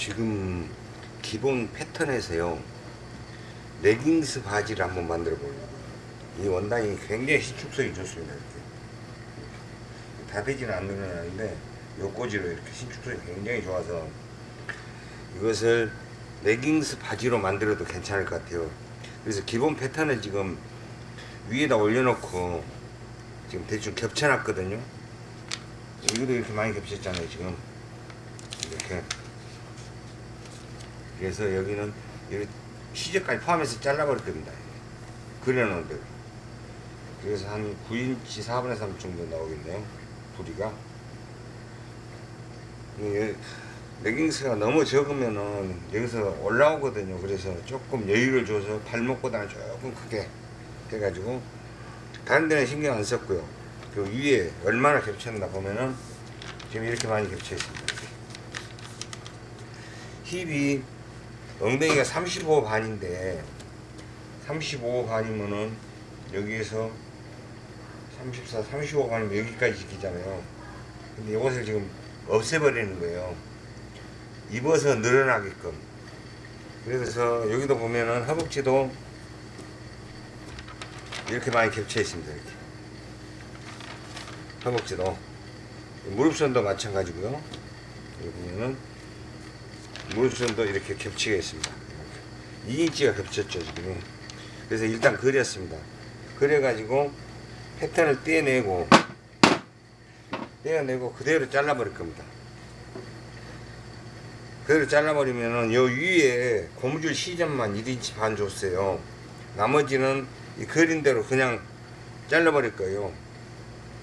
지금 기본 패턴에서요 레깅스 바지를 한번 만들어 보려고요. 이 원단이 굉장히 신축성이 좋습니다 이렇게. 다 되지는 않는데 요꼬지로 이렇게 신축성이 굉장히 좋아서 이것을 레깅스 바지로 만들어도 괜찮을 것 같아요. 그래서 기본 패턴을 지금 위에다 올려놓고 지금 대충 겹쳐놨거든요. 이것도 이렇게 많이 겹쳤잖아요 지금. 이렇게 그래서 여기는 시접까지 포함해서 잘라버릴 겁니다. 그려놓은 대로 그래서 한 9인치 4분의 3 정도 나오겠네요. 부리가. 레깅스가 너무 적으면은 여기서 올라오거든요. 그래서 조금 여유를 줘서 발목보다는 조금 크게 해가지고 다른 데는 신경 안 썼고요. 그 위에 얼마나 겹쳤나 보면은 지금 이렇게 많이 겹쳐 있습니다. 힙이 엉덩이가 35 반인데 35 반이면은 여기에서 34, 35 반이면 여기까지 지키잖아요. 근데 이것을 지금 없애버리는 거예요. 입어서 늘어나게끔. 그래서 여기도 보면은 허벅지도 이렇게 많이 겹쳐 있습니다 이렇게. 허벅지도. 무릎선도 마찬가지고요. 여기 보면은 무릎선도 이렇게 이렇게. 2인치가 겹쳤죠 지금 그래서 일단 그렸습니다. 그래 가지고 패턴을 떼내고 떼어내고 그대로 잘라 버릴 겁니다. 그대로 잘라버리면은 요 위에 고무줄 시접만 1인치 반 줬어요. 나머지는 이 그린 대로 그냥 잘라버릴 거예요.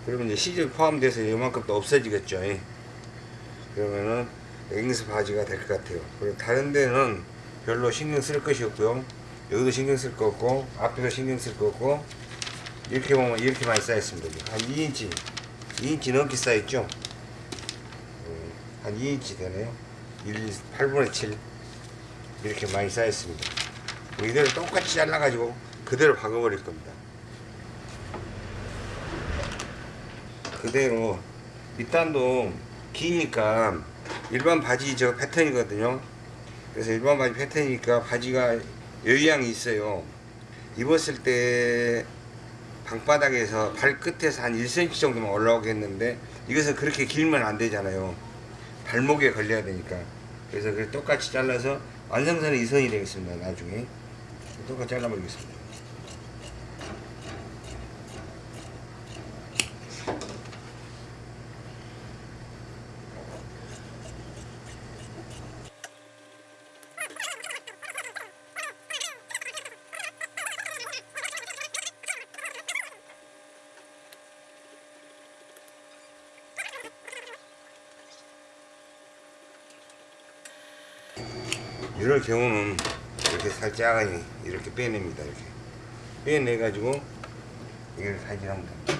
그러면 이제 시접 포함돼서 이만큼 또 없어지겠죠. 그러면은 레깅스 바지가 될 것 같아요. 그리고 다른 데는 별로 신경 쓸 것이 없고요. 여기도 신경 쓸 거 없고 앞에도 신경 쓸 거 없고 이렇게 보면 이렇게 많이 쌓였습니다. 한 2인치 2인치 넘게 쌓였죠? 음, 한 2인치 되네요 1, 8분의 7 이렇게 많이 쌓였습니다. 이대로 똑같이 잘라 가지고 그대로 박아버릴 겁니다. 그대로 밑단도 기니까 일반 바지 저 패턴이거든요. 그래서 일반 바지 패턴이니까 바지가 여유양이 있어요. 입었을 때 방바닥에서 발끝에서 한 1cm 정도만 올라오겠는데 이것은 그렇게 길면 안 되잖아요. 발목에 걸려야 되니까. 그래서 그 똑같이 잘라서 완성선이 이선이 되겠습니다 나중에. 똑같이 잘라버리겠습니다 이럴 경우는 이렇게 살짝 이렇게 빼냅니다 이렇게. 빼내 가지고 이걸 살질하면 됩니다.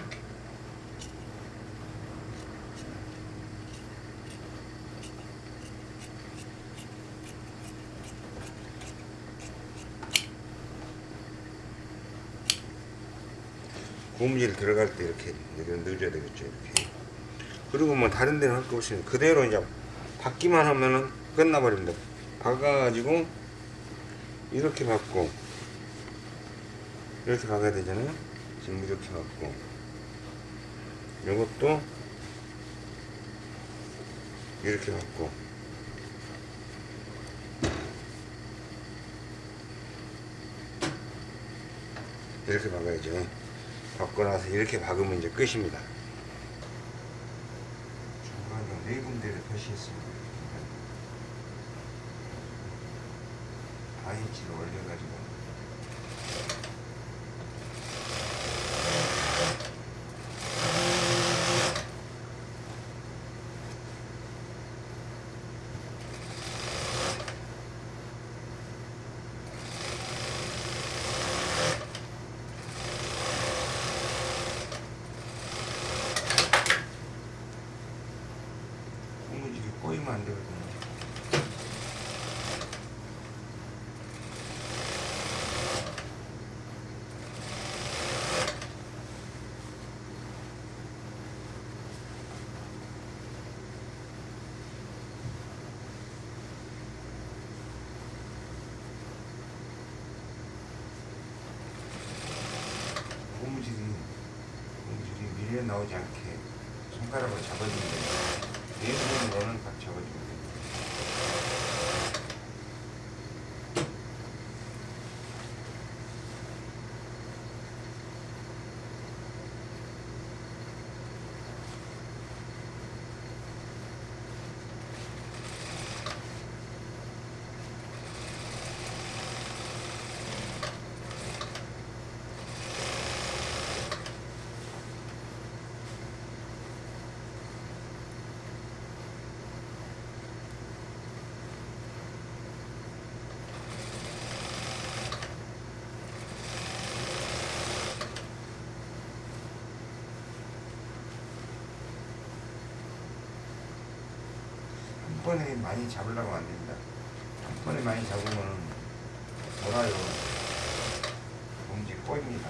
고무줄 들어갈 때 이렇게 이렇게 넣어줘야 되겠죠 이렇게. 그리고 뭐 다른 데는 할 거 없이 그대로 이제 받기만 하면은 끝나버립니다 박아가지고 이렇게 박고 이렇게 박아야 되잖아요. 지금 이렇게 박고. 이것도 이렇게 박고. 이렇게 박아야죠. 박고 나서 이렇게 박으면 이제 끝입니다. 중간에 네 군데를 표시했습니다 4인치를 올려가지고. 꼬이면 안 되거든요 밀려 나오지 않게 손가락으로 잡아주면 돼요. 네 부분으로는 딱 잡아주면 돼요. 한 번에 많이 잡으려고 안 됩니다. 한 번에 많이 잡으면 돌아요. 봉지 꼬입니다.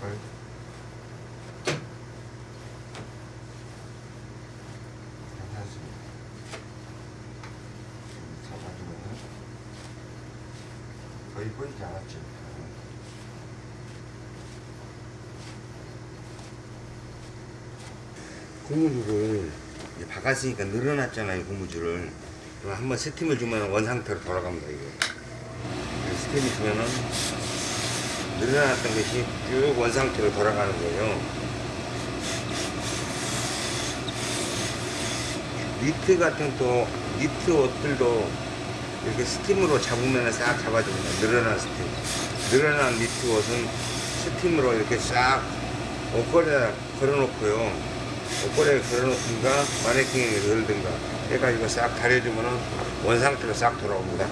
걸. 괜찮습니다. 잡아주면은 거의 보이지 않았죠. 고무줄을 이제 박았으니까 늘어났잖아요 고무줄을. 그럼 한번 스팀을 주면 원 상태로 돌아갑니다 그래서 스팀을 주면은 늘어났던 것이 쭉 원 상태로 돌아가는 거예요. 니트 같은 또 니트 옷들도 이렇게 스팀으로 잡으면 싹 잡아줍니다. 늘어난 스팀. 늘어난 니트 옷은 스팀으로 이렇게 싹 옷걸이에 걸어놓고요. 옷걸이에 걸어놓든가 마네킹에 걸든가 해가지고 싹 다려주면 원상태로 싹 돌아옵니다.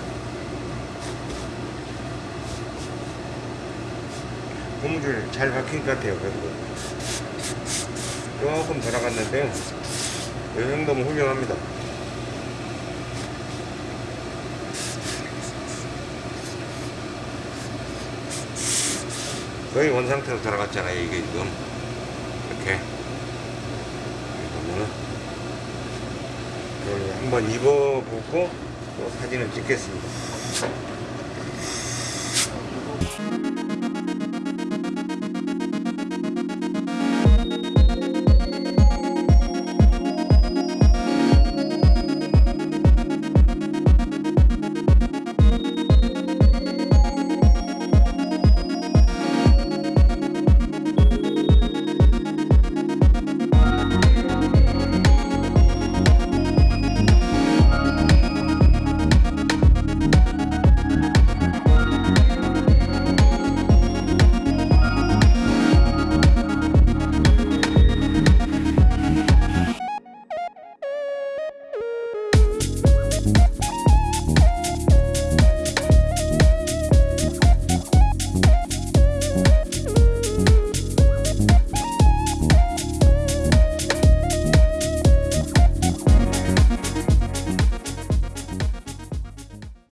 고무줄 잘 박힌 것 같아요. 그래도 조금 돌아갔는데요. 이 정도면 훌륭합니다. 거의 원상태로 돌아갔잖아요, 이게 지금. 이렇게. 보면은. 이걸 한번 입어보고 또 사진을 찍겠습니다.